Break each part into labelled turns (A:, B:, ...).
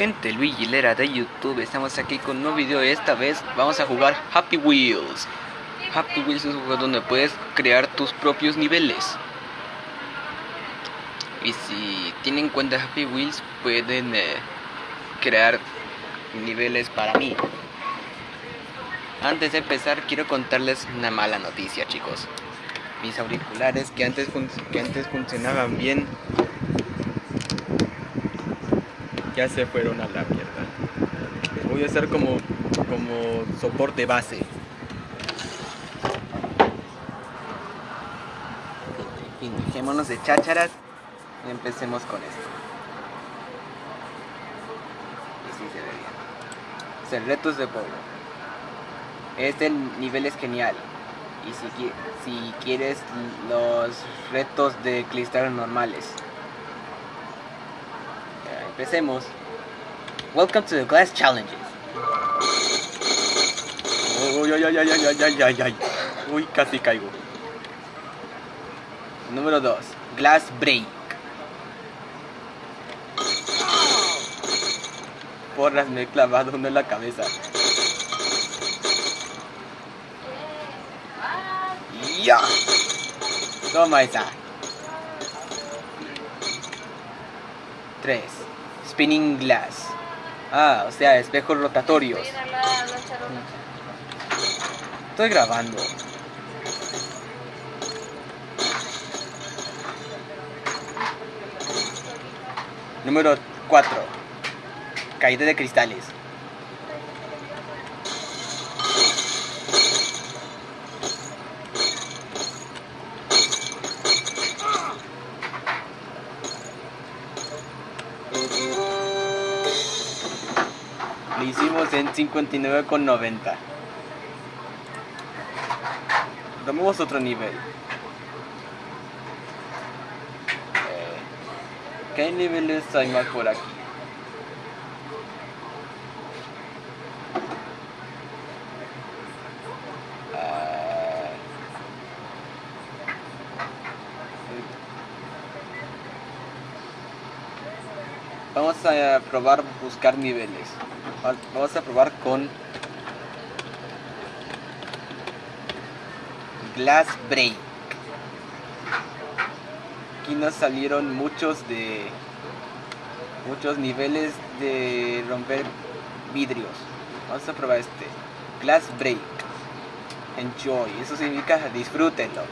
A: gente, Luigi Lera de YouTube, estamos aquí con un nuevo video esta vez vamos a jugar Happy Wheels. Happy Wheels es un juego donde puedes crear tus propios niveles. Y si tienen en cuenta Happy Wheels pueden eh, crear niveles para mí. Antes de empezar quiero contarles una mala noticia chicos. Mis auriculares que antes, que antes funcionaban bien ya se fueron a la mierda. Voy a hacer como, como soporte base. En dejémonos de chácharas y empecemos con esto. Y sí se ve bien. Retos de pueblo. Este nivel es genial. Y si, si quieres los retos de cristal normales. Empecemos. Welcome to the Glass Challenges. Uy, ay, ay, ay, ay, ay, ay, ay. Uy, casi caigo. Número 2. Glass Break. Porras, me he clavado uno en la cabeza. Ya. Toma esa. 3. Spinning Glass. Ah, o sea, espejos rotatorios. Estoy grabando. Número 4. Caída de cristales. Hicimos en 59,90. Tomemos otro nivel. Eh, ¿Qué niveles hay más por aquí? Vamos a probar buscar niveles. Vamos a probar con Glass Break. Aquí nos salieron muchos de muchos niveles de romper vidrios. Vamos a probar este. Glass Break. Enjoy. Eso significa disfrútenlo.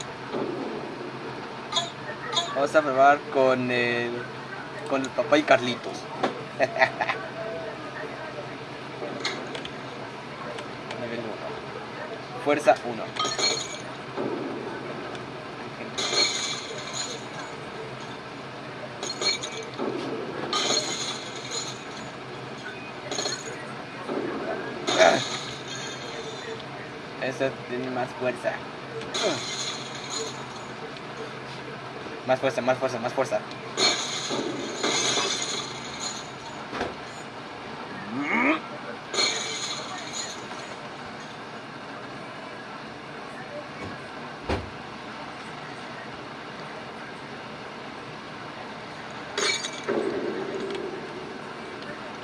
A: Vamos a probar con el con el papá y Carlitos. Nivel 1. Fuerza 1. Eso tiene más fuerza. Más fuerza, más fuerza, más fuerza.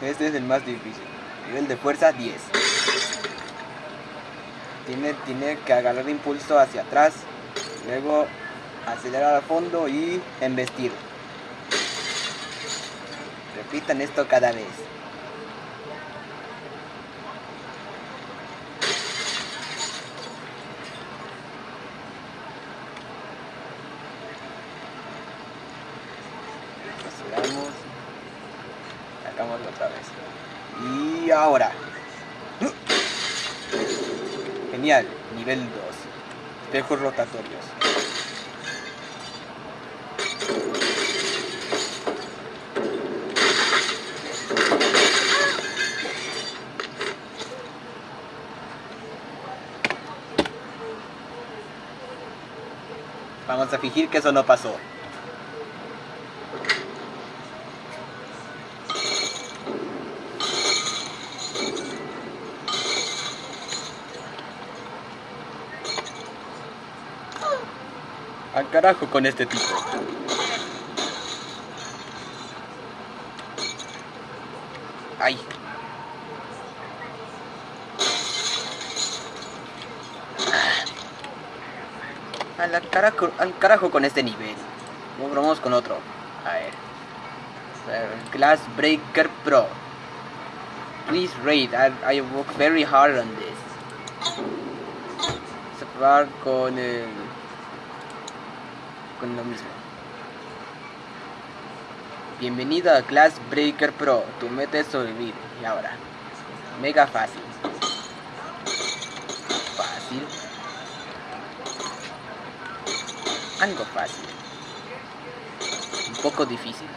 A: Este es el más difícil. Nivel de fuerza 10. Tiene, tiene que agarrar impulso hacia atrás. Luego acelerar al fondo y embestir. Repitan esto cada vez. Ahora. Genial. Nivel 2. Espejos rotatorios. Vamos a fingir que eso no pasó. Al carajo con este tipo. Ay. Al carajo con este nivel. Vamos con otro. A ver. Glass Breaker Pro. Please rate. I, I work very hard on this. Probar con el. Con lo mismo. Bienvenido a Glass Breaker Pro. Tu meta es sobrevivir. Y ahora. Mega fácil. Fácil. Algo fácil. Un poco difícil.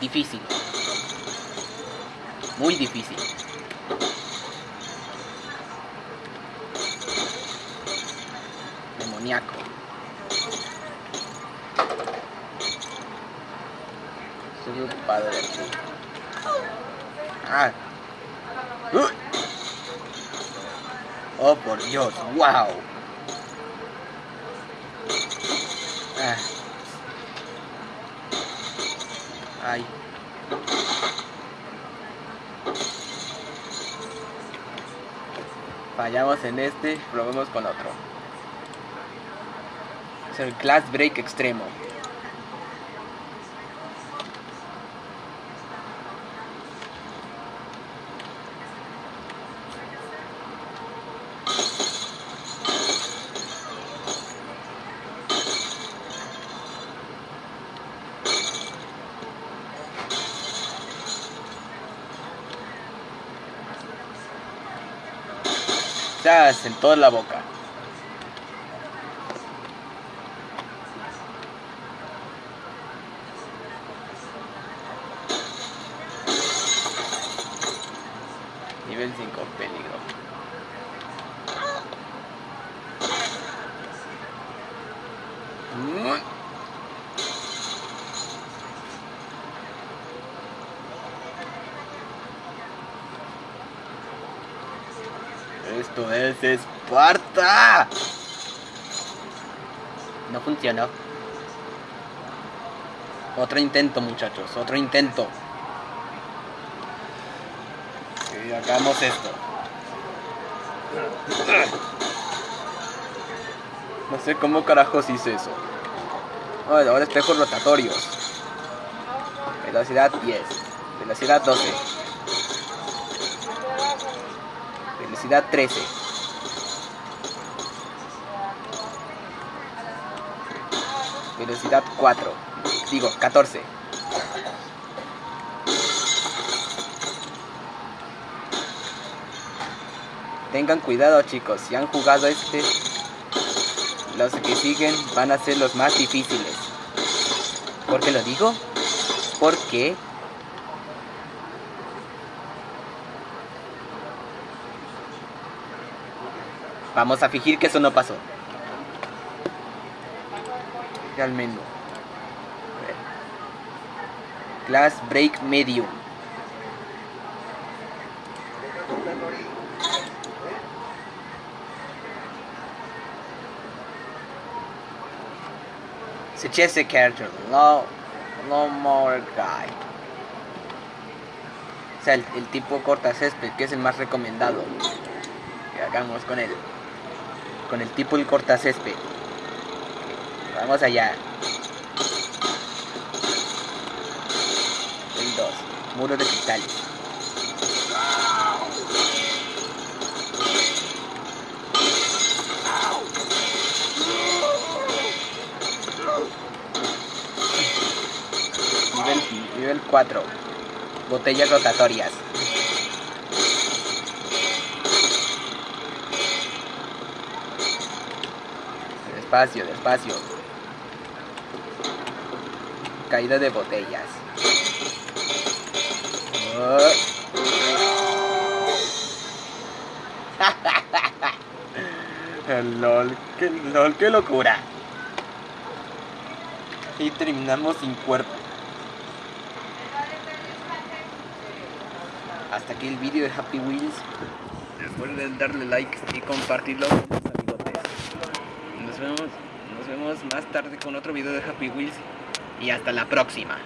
A: Difícil. Muy difícil. Demoníaco. Soy un padre aquí. Ah. Uh. Oh, por Dios. Wow. Ah. Ay. Fallamos en este, probemos con otro. Es el Glass Break extremo. Chas, en toda la boca. Nivel 5, peligro. Esto es Esparta. No funcionó. Otro intento, muchachos. Otro intento. Y hagamos esto. No sé cómo carajos hice eso. Oh, ahora espejos rotatorios. Velocidad 10. Velocidad 12. Velocidad 13. Velocidad 4. Digo, 14. Tengan cuidado chicos, si han jugado este, los que siguen van a ser los más difíciles. ¿Por qué lo digo? Porque Vamos a fingir que eso no pasó. Realmente. Glass Break Medium. Suggest character. No, no more guy. O sea, el, tipo corta césped, que es el más recomendado. Que hagamos con él con el tipo el cortacésped. Vamos allá. El 2. Muro de cristal. 4. Botellas rotatorias. Despacio, despacio. Caída de botellas. Oh. LOL, qué LOL, qué locura. Y terminamos sin cuerpo. Hasta aquí el vídeo de Happy Wheels. Recuerden darle like y compartirlo con sus amigotes. Nos vemos, nos vemos más tarde con otro video de Happy Wheels. Y hasta la próxima.